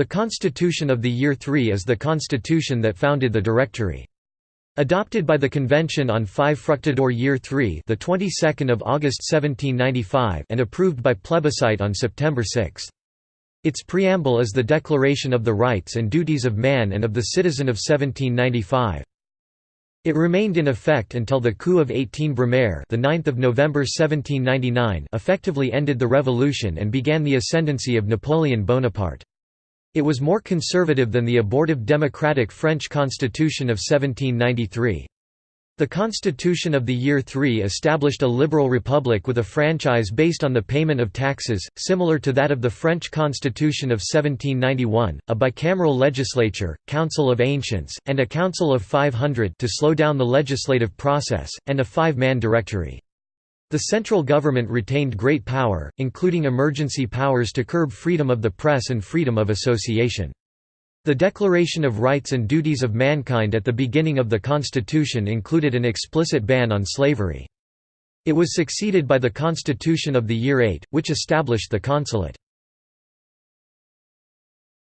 The Constitution of the Year 3 is the constitution that founded the Directory. Adopted by the Convention on 5 Fructidor Year 3 the 22nd of August 1795 and approved by plebiscite on September 6. Its preamble is the Declaration of the Rights and Duties of Man and of the Citizen of 1795. It remained in effect until the coup of 18 Brumaire the 9th of November 1799 effectively ended the revolution and began the ascendancy of Napoleon Bonaparte. It was more conservative than the abortive democratic French constitution of 1793. The Constitution of the Year 3 established a liberal republic with a franchise based on the payment of taxes, similar to that of the French Constitution of 1791, a bicameral legislature, Council of Ancients, and a Council of 500 to slow down the legislative process, and a five-man directory. The central government retained great power, including emergency powers to curb freedom of the press and freedom of association. The Declaration of Rights and Duties of Mankind at the beginning of the Constitution included an explicit ban on slavery. It was succeeded by the Constitution of the Year 8, which established the consulate.